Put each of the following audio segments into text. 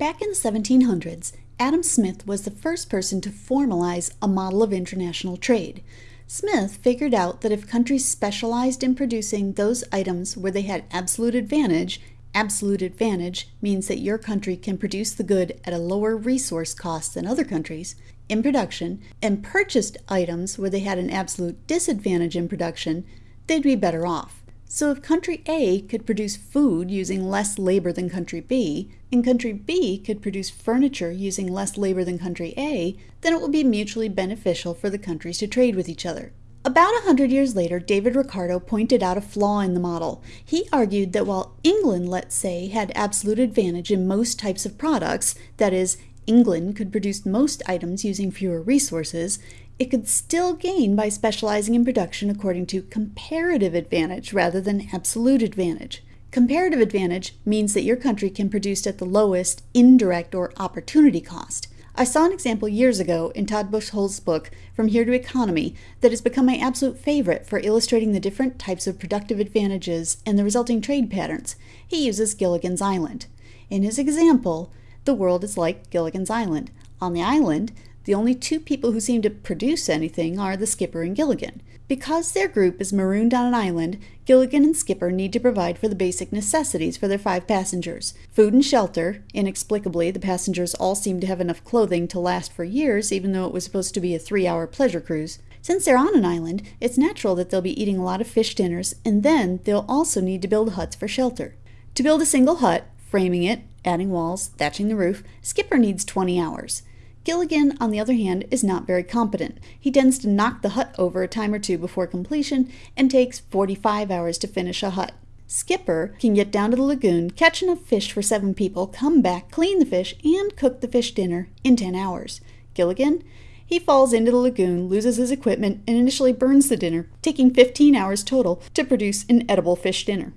Back in the 1700s, Adam Smith was the first person to formalize a model of international trade. Smith figured out that if countries specialized in producing those items where they had absolute advantage, absolute advantage means that your country can produce the good at a lower resource cost than other countries in production, and purchased items where they had an absolute disadvantage in production, they'd be better off. So if country A could produce food using less labor than country B, and country B could produce furniture using less labor than country A, then it would be mutually beneficial for the countries to trade with each other. About a hundred years later, David Ricardo pointed out a flaw in the model. He argued that while England, let's say, had absolute advantage in most types of products, that is, England could produce most items using fewer resources, it could still gain by specializing in production according to comparative advantage rather than absolute advantage. Comparative advantage means that your country can produce at the lowest indirect or opportunity cost. I saw an example years ago in Todd Buchholz's book, From Here to Economy, that has become my absolute favorite for illustrating the different types of productive advantages and the resulting trade patterns. He uses Gilligan's Island. In his example, the world is like Gilligan's Island. On the island, the only two people who seem to produce anything are the skipper and Gilligan. Because their group is marooned on an island, Gilligan and Skipper need to provide for the basic necessities for their five passengers food and shelter. Inexplicably, the passengers all seem to have enough clothing to last for years, even though it was supposed to be a three hour pleasure cruise. Since they're on an island, it's natural that they'll be eating a lot of fish dinners, and then they'll also need to build huts for shelter. To build a single hut, framing it, adding walls, thatching the roof, Skipper needs 20 hours. Gilligan, on the other hand, is not very competent. He tends to knock the hut over a time or two before completion and takes 45 hours to finish a hut. Skipper can get down to the lagoon, catch enough fish for seven people, come back, clean the fish, and cook the fish dinner in 10 hours. Gilligan, he falls into the lagoon, loses his equipment, and initially burns the dinner, taking 15 hours total to produce an edible fish dinner.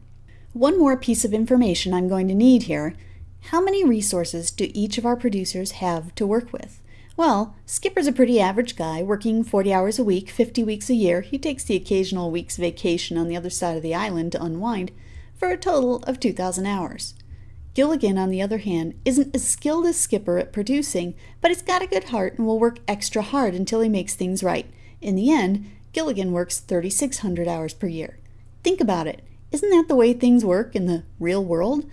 One more piece of information I'm going to need here how many resources do each of our producers have to work with? Well, Skipper's a pretty average guy, working 40 hours a week, 50 weeks a year. He takes the occasional week's vacation on the other side of the island to unwind, for a total of 2,000 hours. Gilligan, on the other hand, isn't as skilled as Skipper at producing, but he's got a good heart and will work extra hard until he makes things right. In the end, Gilligan works 3,600 hours per year. Think about it. Isn't that the way things work in the real world?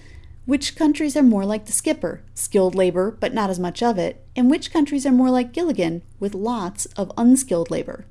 Which countries are more like the skipper, skilled labor but not as much of it, and which countries are more like Gilligan, with lots of unskilled labor?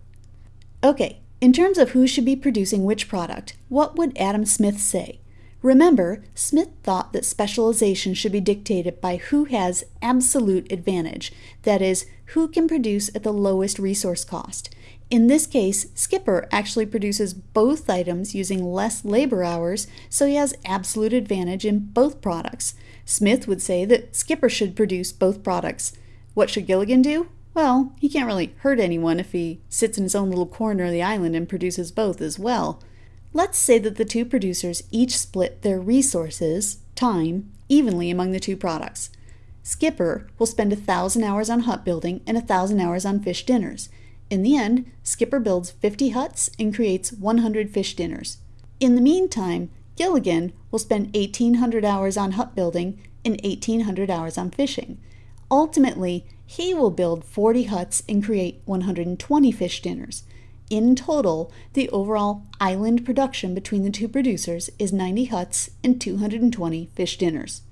Okay, in terms of who should be producing which product, what would Adam Smith say? Remember, Smith thought that specialization should be dictated by who has absolute advantage, that is, who can produce at the lowest resource cost. In this case, Skipper actually produces both items using less labor hours, so he has absolute advantage in both products. Smith would say that Skipper should produce both products. What should Gilligan do? Well, he can't really hurt anyone if he sits in his own little corner of the island and produces both as well. Let's say that the two producers each split their resources, time, evenly among the two products. Skipper will spend a thousand hours on hut building and a thousand hours on fish dinners. In the end, Skipper builds 50 huts and creates 100 fish dinners. In the meantime, Gilligan will spend 1,800 hours on hut building and 1,800 hours on fishing. Ultimately, he will build 40 huts and create 120 fish dinners. In total, the overall island production between the two producers is 90 huts and 220 fish dinners.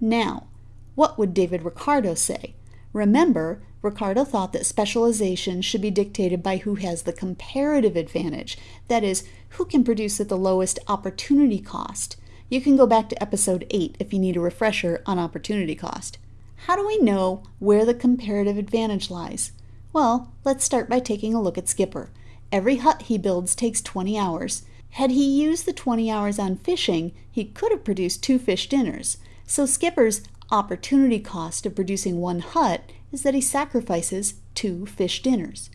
Now, what would David Ricardo say? Remember, Ricardo thought that specialization should be dictated by who has the comparative advantage, that is, who can produce at the lowest opportunity cost. You can go back to episode 8 if you need a refresher on opportunity cost. How do we know where the comparative advantage lies? Well, let's start by taking a look at Skipper. Every hut he builds takes 20 hours. Had he used the 20 hours on fishing, he could have produced two fish dinners. So Skipper's opportunity cost of producing one hut is that he sacrifices two fish dinners.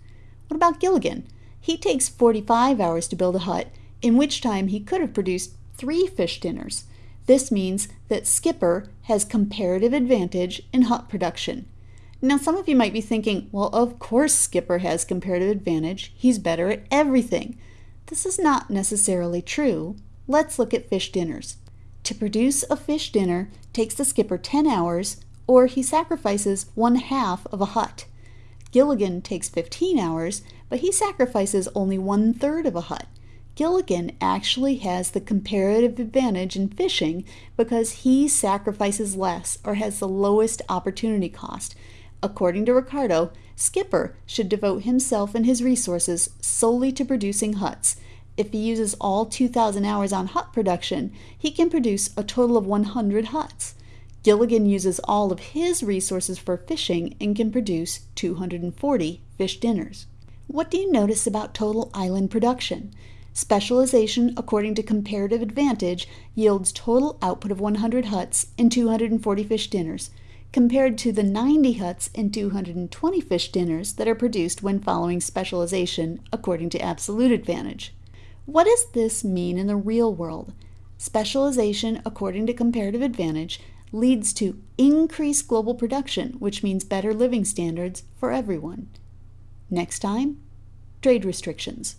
What about Gilligan? He takes 45 hours to build a hut, in which time he could have produced three fish dinners. This means that Skipper has comparative advantage in hut production. Now, some of you might be thinking, well, of course Skipper has comparative advantage. He's better at everything. This is not necessarily true. Let's look at fish dinners. To produce a fish dinner takes the skipper 10 hours or he sacrifices one half of a hut. Gilligan takes 15 hours, but he sacrifices only one third of a hut. Gilligan actually has the comparative advantage in fishing because he sacrifices less or has the lowest opportunity cost. According to Ricardo, Skipper should devote himself and his resources solely to producing huts. If he uses all 2,000 hours on hut production, he can produce a total of 100 huts. Gilligan uses all of his resources for fishing and can produce 240 fish dinners. What do you notice about total island production? Specialization according to comparative advantage yields total output of 100 huts and 240 fish dinners, compared to the 90 huts and 220 fish dinners that are produced when following specialization according to absolute advantage. What does this mean in the real world? Specialization according to comparative advantage leads to increased global production, which means better living standards for everyone. Next time, trade restrictions.